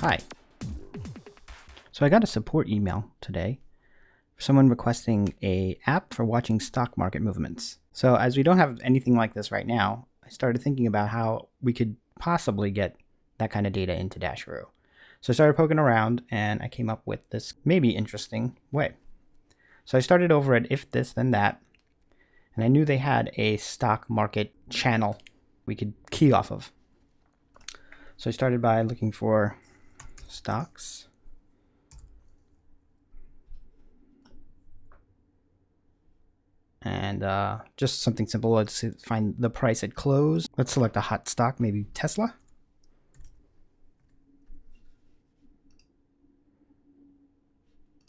Hi. So I got a support email today someone requesting a app for watching stock market movements. So as we don't have anything like this right now, I started thinking about how we could possibly get that kind of data into Dasheroo. So I started poking around and I came up with this maybe interesting way. So I started over at if this then that and I knew they had a stock market channel we could key off of. So I started by looking for stocks. And uh, just something simple. Let's find the price at close. Let's select a hot stock, maybe Tesla.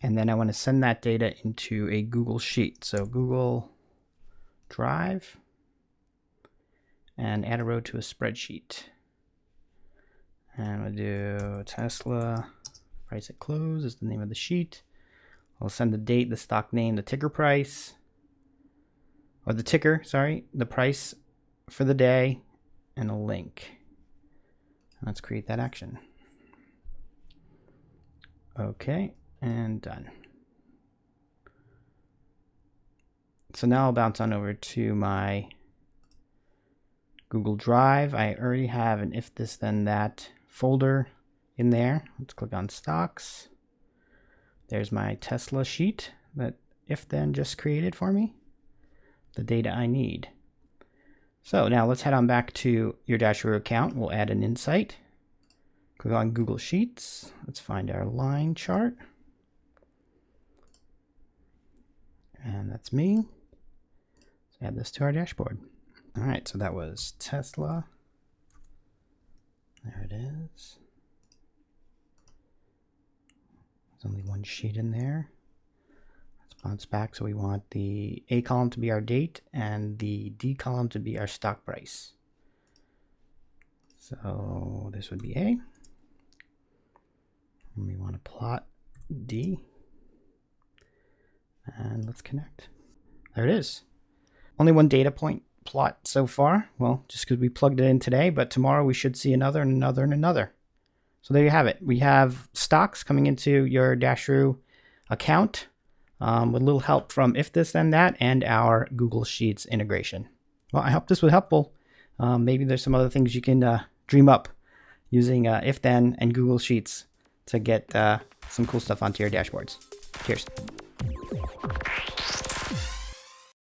And then I want to send that data into a Google Sheet. So Google Drive and add a row to a spreadsheet. And we'll do Tesla price at close is the name of the sheet. I'll send the date, the stock name, the ticker price, or the ticker, sorry, the price for the day, and a link. Let's create that action. Okay, and done. So now I'll bounce on over to my Google Drive. I already have an if this then that folder in there. Let's click on stocks. There's my Tesla sheet that if then just created for me. The data I need. So now let's head on back to your Dasheroo account. We'll add an insight. Click on Google Sheets. Let's find our line chart. And that's me. Let's add this to our dashboard. All right, so that was Tesla. It is. There's only one sheet in there. Let's bounce back. So we want the A column to be our date and the D column to be our stock price. So this would be A. And we want to plot D. And let's connect. There it is. Only one data point plot so far. Well, just because we plugged it in today, but tomorrow we should see another and another and another. So there you have it. We have stocks coming into your Dasheroo account um, with a little help from If This Then That and our Google Sheets integration. Well, I hope this was helpful. Um, maybe there's some other things you can uh, dream up using uh, If Then and Google Sheets to get uh, some cool stuff onto your dashboards. Cheers.